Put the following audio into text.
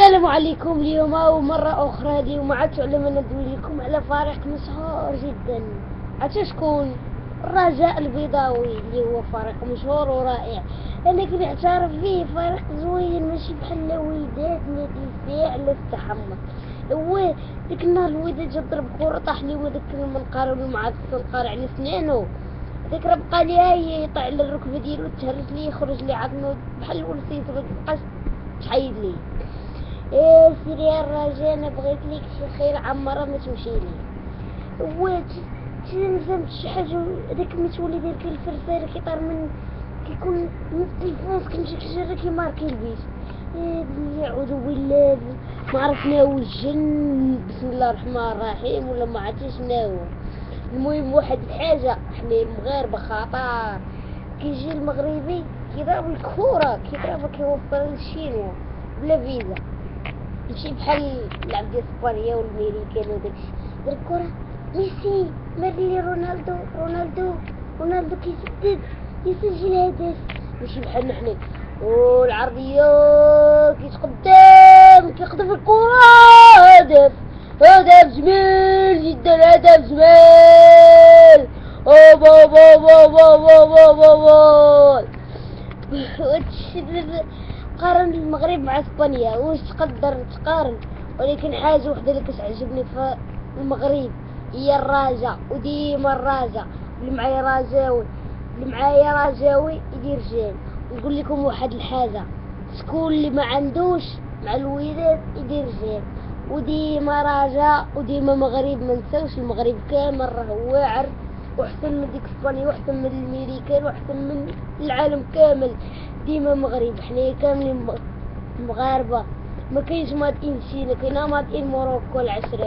السلام عليكم اليوم ومرة أخرى اليوم عاد علم ندوي لكم على فريق مشهور جدا. عاد شكون؟ الرجاء البيضاوي اللي هو فريق مشهور ورائع. أنا كنت نعترف فيه فريق زوين ماشي بحال الوداد نادي الفاعل التحمس هو ديك النهار الوداد جا ضرب كورة طاح لي وداك المنقار والمعاكس القار على سنانو. ديك راه بقى لي يطيح على الركبة ديالو تهرس لي يخرج لي عظمو بحال الولسيت مبقاش تحيد لي. إيه سيري الرجاء أنا بغيت ليك شي خير عمرها ما تمشي لي وات تنزمت شي حاجة هذاك متولي ديالك الفرفار كيطير من كيكون من التليفون كنمشي كنجري كيماركي البيت. إيه اعوذ بالله ما عرفنا الجن بسم الله الرحمن الرحيم ولا ما عرفتش هو المهم واحد الحاجة حنا المغاربه خطر كيجي المغربي كيضرب الكورة كيضربها كيوفر للشينوا بلا فيزا. ماشي بحال لعب ديال اسبانيا والميريكان وداكشي غير الكرة ميسي ميرلي رونالدو رونالدو رونالدو كيسدد يسجل هدف. ماشي بحالنا حنا والعرضية كيتقدم كيخطف الكرة. هدف هدف جميل جدا هدف جميل اوبا اوبا اوبا اوبا اوبا اوبا اوبا قارن المغرب مع إسبانيا واش تقدر تقارن؟ ولكن حاجة وحدة اللي كتعجبني في المغرب هي الراجة وديما الراجة اللي معايا راجاوي اللي معايا راجاوي يدير j'aime. نقول لكم واحد الحاجة شكون اللي ما عندوش مع الوداد يدير j'aime؟ وديما راجع وديما مغرب. ما نساوش المغرب كامل راه واعر وأحسن من ديك إسبانيا وأحسن من الميريكان وأحسن من العالم كامل. ديما مغرب. حنايا كاملين مغاربة. ما كاينش مادئين سينا كاينة مادئين موروكو العشرين